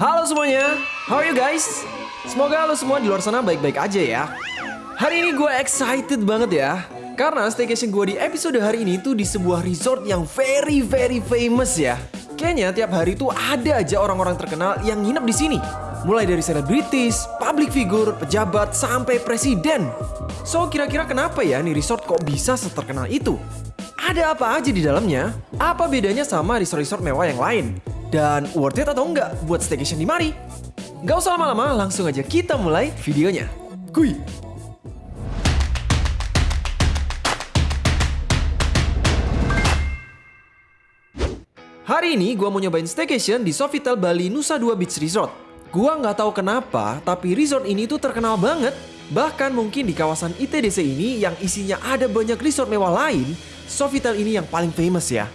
Halo semuanya, how are you guys? Semoga lo semua di luar sana baik-baik aja ya. Hari ini gue excited banget ya. Karena staycation gue di episode hari ini tuh di sebuah resort yang very very famous ya. Kayaknya tiap hari tuh ada aja orang-orang terkenal yang nginep di sini. Mulai dari selebritis, public figure, pejabat, sampai presiden. So kira-kira kenapa ya nih resort kok bisa seterkenal itu? Ada apa aja di dalamnya? Apa bedanya sama resort-resort mewah yang lain? Dan worth it atau enggak buat staycation di mari? Gak usah lama-lama, langsung aja kita mulai videonya. Kui! Hari ini gue mau nyobain staycation di Sofitel Bali Nusa Dua Beach Resort. Gua nggak tahu kenapa, tapi resort ini tuh terkenal banget. Bahkan mungkin di kawasan ITDC ini yang isinya ada banyak resort mewah lain, Sofitel ini yang paling famous ya.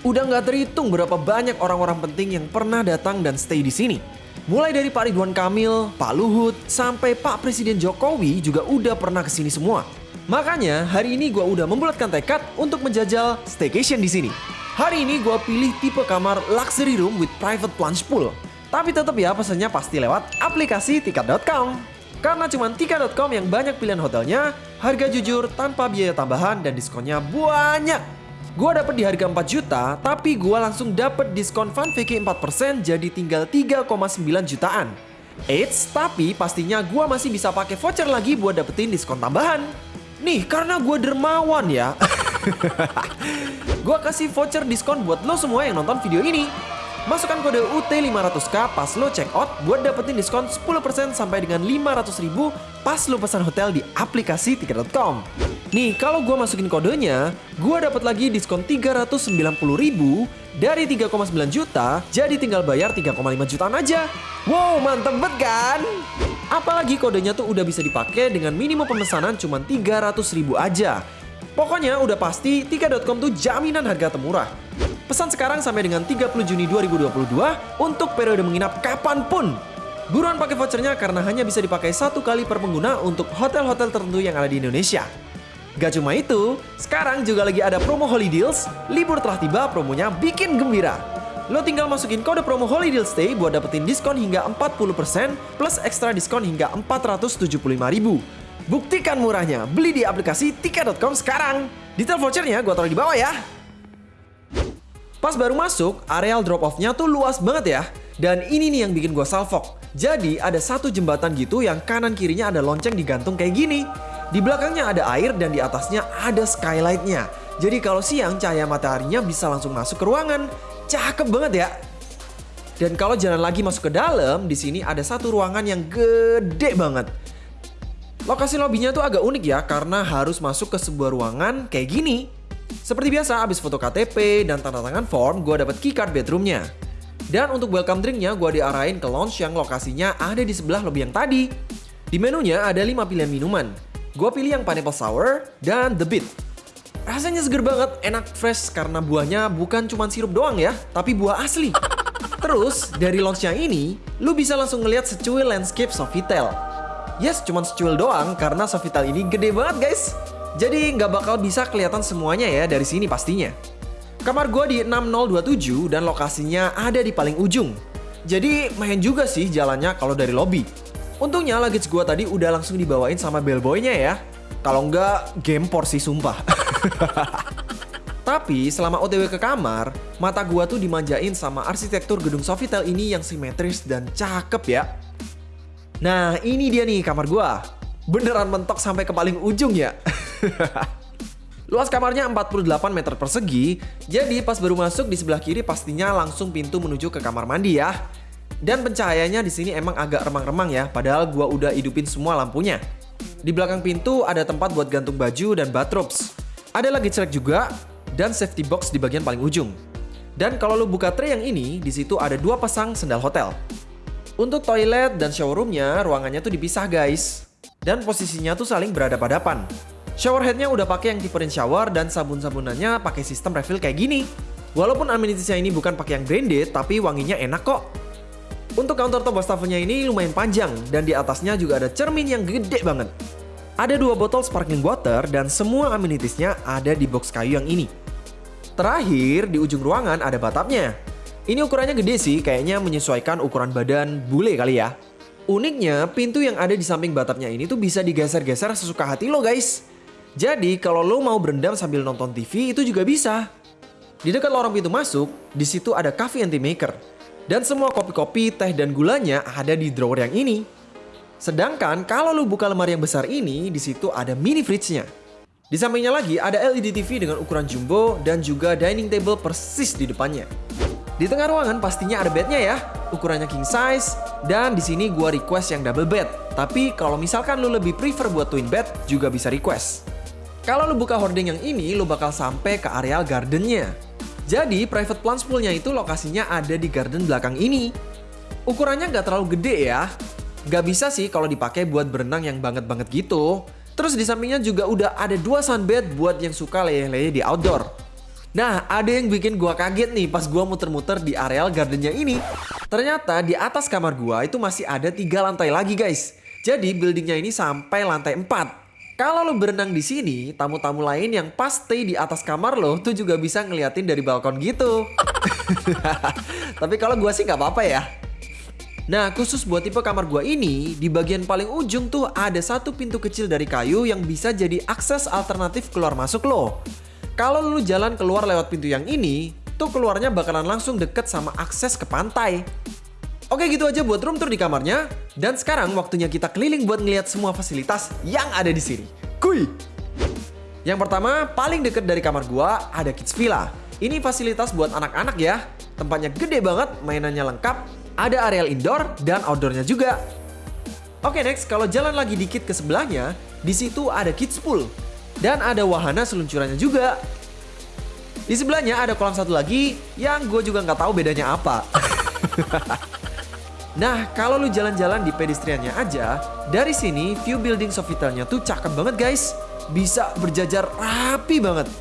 Udah nggak terhitung berapa banyak orang-orang penting yang pernah datang dan stay di sini. Mulai dari Pak Ridwan Kamil, Pak Luhut, sampai Pak Presiden Jokowi juga udah pernah ke sini semua. Makanya hari ini gua udah membulatkan tekad untuk menjajal staycation di sini. Hari ini gua pilih tipe kamar luxury room with private plunge pool. Tapi tetap ya pesannya pasti lewat aplikasi tiket.com. Karena cuma tiket.com yang banyak pilihan hotelnya, harga jujur tanpa biaya tambahan dan diskonnya banyak. Gua dapet di harga 4 juta, tapi gua langsung dapet diskon VK 4% jadi tinggal 3,9 jutaan. Eits, tapi pastinya gua masih bisa pakai voucher lagi buat dapetin diskon tambahan. Nih, karena gua dermawan ya. gua kasih voucher diskon buat lo semua yang nonton video ini. Masukkan kode UT500K pas lo check out buat dapetin diskon 10% sampai dengan 500 ribu pas lo pesan hotel di aplikasi tiket.com. Nih, kalau gue masukin kodenya, gue dapat lagi diskon 390 ribu dari 3,9 juta jadi tinggal bayar 3,5 jutaan aja. Wow, mantep banget kan? Apalagi kodenya tuh udah bisa dipakai dengan minimum pemesanan cuma 300 ribu aja. Pokoknya udah pasti tiket.com tuh jaminan harga termurah. Pesan sekarang sampai dengan 30 Juni 2022 untuk periode menginap kapan pun. Buruan pakai vouchernya karena hanya bisa dipakai satu kali per pengguna untuk hotel-hotel tertentu yang ada di Indonesia. Gak cuma itu, sekarang juga lagi ada promo Holy Deals, libur telah tiba promonya bikin gembira. Lo tinggal masukin kode promo Holy Deals Stay buat dapetin diskon hingga 40% plus ekstra diskon hingga 475 ribu. Buktikan murahnya, beli di aplikasi tiket.com sekarang. Detail vouchernya gue taruh di bawah ya. Pas baru masuk, areal drop off-nya tuh luas banget ya. Dan ini nih yang bikin gue salfok. Jadi ada satu jembatan gitu yang kanan kirinya ada lonceng digantung kayak gini. Di belakangnya ada air dan di atasnya ada skylight-nya. Jadi kalau siang cahaya mataharinya bisa langsung masuk ke ruangan. Cakep banget ya. Dan kalau jalan lagi masuk ke dalam, di sini ada satu ruangan yang gede banget. Lokasi lobbynya tuh agak unik ya karena harus masuk ke sebuah ruangan kayak gini. Seperti biasa, abis foto KTP dan tanda tangan form, gue dapet keycard bedroomnya. Dan untuk welcome drinknya, gue diarahin ke lounge yang lokasinya ada di sebelah lobby yang tadi. Di menunya ada 5 pilihan minuman. Gue pilih yang pineapple sour dan the beat. Rasanya seger banget, enak fresh karena buahnya bukan cuma sirup doang ya, tapi buah asli. Terus, dari lounge yang ini, lu bisa langsung ngeliat secuil landscape Sofitel. Yes, cuma secuil doang karena Sofitel ini gede banget guys. Jadi nggak bakal bisa kelihatan semuanya ya dari sini pastinya. Kamar gue di 6027 dan lokasinya ada di paling ujung. Jadi main juga sih jalannya kalau dari lobby. Untungnya luggage gue tadi udah langsung dibawain sama bellboynya ya. Kalau nggak, gempor sih sumpah. Tapi selama OTW ke kamar, mata gua tuh dimanjain sama arsitektur gedung Sofitel ini yang simetris dan cakep ya. Nah ini dia nih kamar gua. Beneran mentok sampai ke paling ujung ya. Luas kamarnya 48 meter persegi, jadi pas baru masuk di sebelah kiri pastinya langsung pintu menuju ke kamar mandi ya. Dan pencahayaannya di sini emang agak remang-remang ya, padahal gua udah hidupin semua lampunya. Di belakang pintu ada tempat buat gantung baju dan bathrobes. Ada lagi cerek juga dan safety box di bagian paling ujung. Dan kalau lu buka tray yang ini, di situ ada dua pasang sendal hotel. Untuk toilet dan shower roomnya, ruangannya tuh dipisah guys. Dan posisinya tuh saling berhadapan-hadapan. Shower headnya udah pakai yang tipe rain shower dan sabun-sabunannya pakai sistem refill kayak gini. Walaupun amenitiesnya ini bukan pakai yang branded, tapi wanginya enak kok. Untuk counter top wastafelnya ini lumayan panjang dan di atasnya juga ada cermin yang gede banget. Ada dua botol sparkling water dan semua amenitiesnya ada di box kayu yang ini. Terakhir, di ujung ruangan ada batapnya. Ini ukurannya gede sih, kayaknya menyesuaikan ukuran badan bule kali ya. Uniknya, pintu yang ada di samping batapnya ini tuh bisa digeser-geser sesuka hati lo guys. Jadi kalau lo mau berendam sambil nonton TV itu juga bisa. Di dekat lorong pintu masuk, di situ ada coffee anti maker. Dan semua kopi-kopi, teh, dan gulanya ada di drawer yang ini. Sedangkan kalau lu buka lemari yang besar ini, di situ ada mini fridge-nya. Di sampingnya lagi ada LED TV dengan ukuran jumbo dan juga dining table persis di depannya. Di tengah ruangan pastinya ada bednya ya, ukurannya king size dan di sini gua request yang double bed. Tapi kalau misalkan lu lebih prefer buat twin bed juga bisa request. Kalau lu buka hording yang ini, lu bakal sampai ke areal gardennya. Jadi private plant poolnya itu lokasinya ada di garden belakang ini. Ukurannya nggak terlalu gede ya. Nggak bisa sih kalau dipakai buat berenang yang banget-banget gitu. Terus di sampingnya juga udah ada dua sunbed buat yang suka leyeh-leyeh di outdoor. Nah, ada yang bikin gua kaget nih pas gua muter-muter di areal gardennya ini. Ternyata di atas kamar gua itu masih ada tiga lantai lagi guys. Jadi buildingnya ini sampai lantai 4. Kalau lo berenang di sini, tamu-tamu lain yang pas stay di atas kamar lo tuh juga bisa ngeliatin dari balkon gitu. Tapi kalau gua sih nggak apa-apa ya. Nah, khusus buat tipe kamar gua ini, di bagian paling ujung tuh ada satu pintu kecil dari kayu yang bisa jadi akses alternatif keluar masuk lo. Kalau lu jalan keluar lewat pintu yang ini, tuh keluarnya bakalan langsung deket sama akses ke pantai. Oke gitu aja buat room tour di kamarnya. Dan sekarang waktunya kita keliling buat ngeliat semua fasilitas yang ada di sini. Kuy! Yang pertama, paling deket dari kamar gua ada Kids Villa. Ini fasilitas buat anak-anak ya. Tempatnya gede banget, mainannya lengkap, ada areal indoor dan outdoornya juga. Oke next, kalau jalan lagi dikit ke sebelahnya, di situ ada kids pool. Dan ada wahana seluncurannya juga. Di sebelahnya ada kolam satu lagi yang gue juga nggak tahu bedanya apa. nah, kalau lu jalan-jalan di pedestriannya aja, dari sini view building Sofitelnya tuh cakep banget guys. Bisa berjajar rapi banget.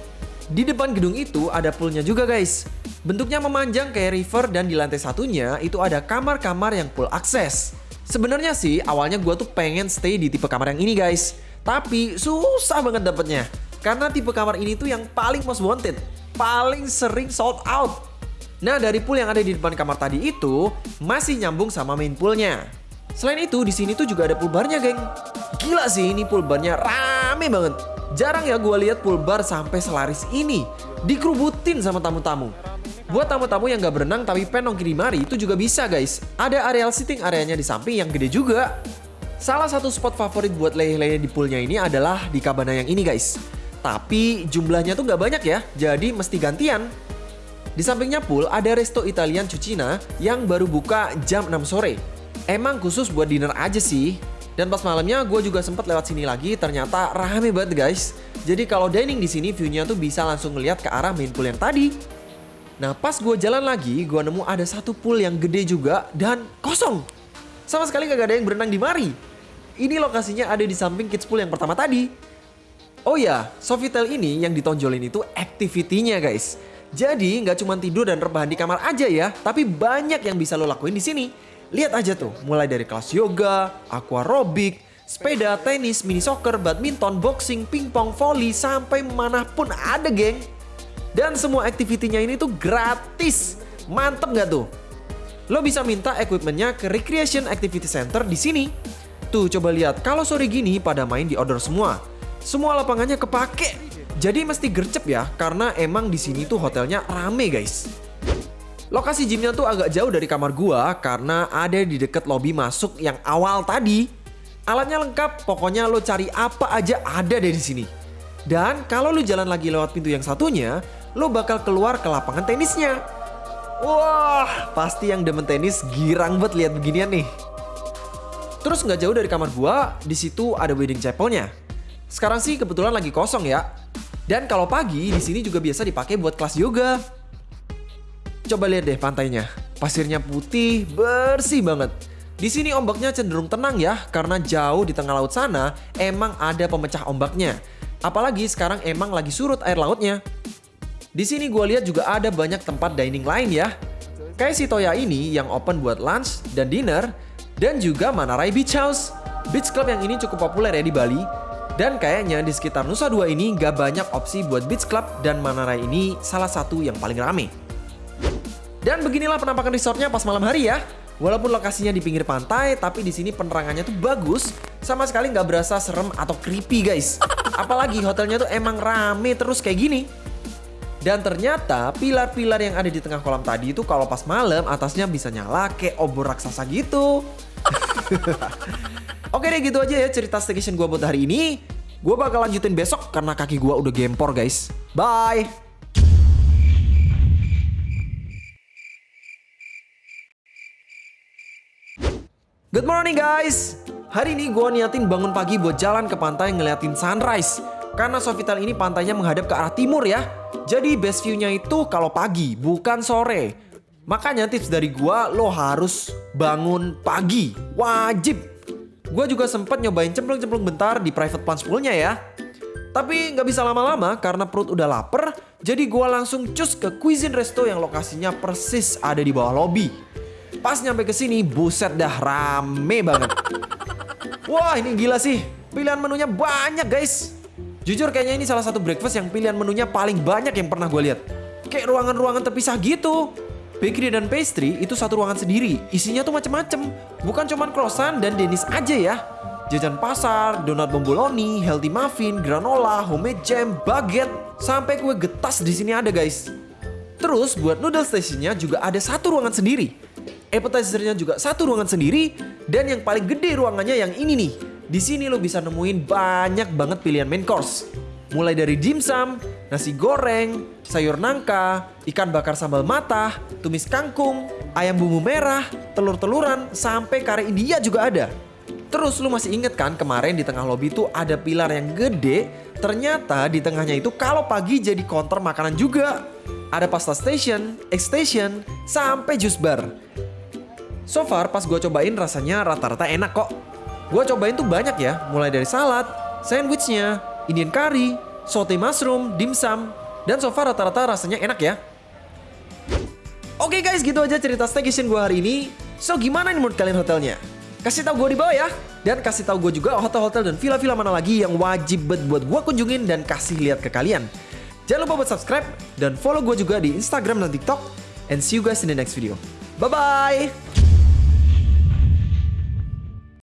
Di depan gedung itu ada poolnya juga guys. Bentuknya memanjang kayak river dan di lantai satunya itu ada kamar-kamar yang pool akses. Sebenarnya sih awalnya gue tuh pengen stay di tipe kamar yang ini guys. Tapi susah banget dapetnya. Karena tipe kamar ini tuh yang paling most wanted. Paling sering sold out. Nah dari pool yang ada di depan kamar tadi itu masih nyambung sama main poolnya. Selain itu di sini tuh juga ada pool barnya geng. Gila sih ini pool barnya rame banget. Jarang ya gue lihat pool bar sampai selaris ini. Dikerubutin sama tamu-tamu. Buat tamu-tamu yang gak berenang tapi pengen di mari itu juga bisa guys. Ada areal sitting areanya di samping yang gede juga. Salah satu spot favorit buat leleh-leleh di poolnya ini adalah di Cabana yang ini guys. Tapi jumlahnya tuh gak banyak ya, jadi mesti gantian. Di sampingnya pool ada resto Italian Cucina yang baru buka jam 6 sore. Emang khusus buat dinner aja sih. Dan pas malamnya gue juga sempat lewat sini lagi, ternyata rame banget guys. Jadi kalau dining di sini view-nya tuh bisa langsung ngeliat ke arah main pool yang tadi. Nah pas gue jalan lagi, gue nemu ada satu pool yang gede juga dan kosong. Sama sekali gak ada yang berenang di mari. Ini lokasinya ada di samping kids pool yang pertama tadi. Oh ya, Sofitel ini yang ditonjolin itu activity-nya guys. Jadi nggak cuma tidur dan rebahan di kamar aja ya, tapi banyak yang bisa lo lakuin di sini. Lihat aja tuh, mulai dari kelas yoga, aquarobic, sepeda, tenis, mini soccer, badminton, boxing, pingpong, volley, sampai mana pun ada geng. Dan semua activity-nya ini tuh gratis. Mantep nggak tuh? Lo bisa minta equipmentnya ke Recreation Activity Center di sini. Tuh coba lihat, kalau sore gini pada main di outdoor semua. Semua lapangannya kepake. Jadi mesti gercep ya, karena emang di sini tuh hotelnya rame guys. Lokasi gymnya tuh agak jauh dari kamar gua karena ada di deket lobby masuk yang awal tadi. Alatnya lengkap, pokoknya lo cari apa aja ada deh di sini. Dan kalau lo jalan lagi lewat pintu yang satunya, lo bakal keluar ke lapangan tenisnya. Wah, pasti yang demen tenis girang banget lihat beginian nih. Terus nggak jauh dari kamar gua, di situ ada wedding chapelnya. Sekarang sih kebetulan lagi kosong ya. Dan kalau pagi di sini juga biasa dipakai buat kelas yoga. Coba lihat deh pantainya. Pasirnya putih, bersih banget. Di sini ombaknya cenderung tenang ya, karena jauh di tengah laut sana emang ada pemecah ombaknya. Apalagi sekarang emang lagi surut air lautnya. Di sini gue lihat juga ada banyak tempat dining lain ya. Kayak si Toya ini yang open buat lunch dan dinner, dan juga Manarai Beach House. Beach Club yang ini cukup populer ya di Bali. Dan kayaknya di sekitar Nusa Dua ini gak banyak opsi buat beach club dan Manarai ini salah satu yang paling rame. Dan beginilah penampakan resortnya pas malam hari ya. Walaupun lokasinya di pinggir pantai, tapi di sini penerangannya tuh bagus. Sama sekali nggak berasa serem atau creepy guys. Apalagi hotelnya tuh emang rame terus kayak gini. Dan ternyata pilar-pilar yang ada di tengah kolam tadi itu kalau pas malam atasnya bisa nyala kayak obor raksasa gitu. Oke deh gitu aja ya cerita staycation gue buat hari ini. Gue bakal lanjutin besok karena kaki gue udah gempor guys. Bye! Good morning guys! Hari ini gue niatin bangun pagi buat jalan ke pantai ngeliatin sunrise. Karena Sofitel ini pantainya menghadap ke arah timur ya. Jadi best view-nya itu kalau pagi, bukan sore. Makanya tips dari gue, lo harus bangun pagi. Wajib! Gue juga sempet nyobain cemplung-cemplung bentar di private plunge pool-nya ya. Tapi nggak bisa lama-lama karena perut udah lapar. Jadi gue langsung cus ke Cuisine Resto yang lokasinya persis ada di bawah lobby. Pas nyampe ke sini, buset dah rame banget. Wah, ini gila sih. Pilihan menunya banyak, guys. Jujur kayaknya ini salah satu breakfast yang pilihan menunya paling banyak yang pernah gue lihat. Kayak ruangan-ruangan terpisah gitu. Bakery dan pastry itu satu ruangan sendiri. Isinya tuh macem-macem. Bukan cuman croissant dan denis aja ya. Jajan pasar, donat bomboloni, healthy muffin, granola, homemade jam, baguette, sampai kue getas di sini ada guys. Terus buat noodle stationnya juga ada satu ruangan sendiri appetizernya juga satu ruangan sendiri dan yang paling gede ruangannya yang ini nih. Di sini lo bisa nemuin banyak banget pilihan main course. Mulai dari dimsum, nasi goreng, sayur nangka, ikan bakar sambal matah, tumis kangkung, ayam bumbu merah, telur-teluran, sampai kare India juga ada. Terus lu masih inget kan kemarin di tengah lobi itu ada pilar yang gede, ternyata di tengahnya itu kalau pagi jadi counter makanan juga. Ada pasta station, egg station, sampai jus bar. So far pas gue cobain rasanya rata-rata enak kok. Gue cobain tuh banyak ya, mulai dari salad, sandwichnya, Indian curry, saute mushroom, dimsum, dan so far rata-rata rasanya enak ya. Oke okay guys, gitu aja cerita staycation gue hari ini. So gimana nih menurut kalian hotelnya? Kasih tahu gue di bawah ya. Dan kasih tahu gue juga hotel-hotel dan villa-villa mana lagi yang wajib buat gue kunjungin dan kasih lihat ke kalian. Jangan lupa buat subscribe dan follow gue juga di Instagram dan TikTok. And see you guys in the next video. Bye-bye!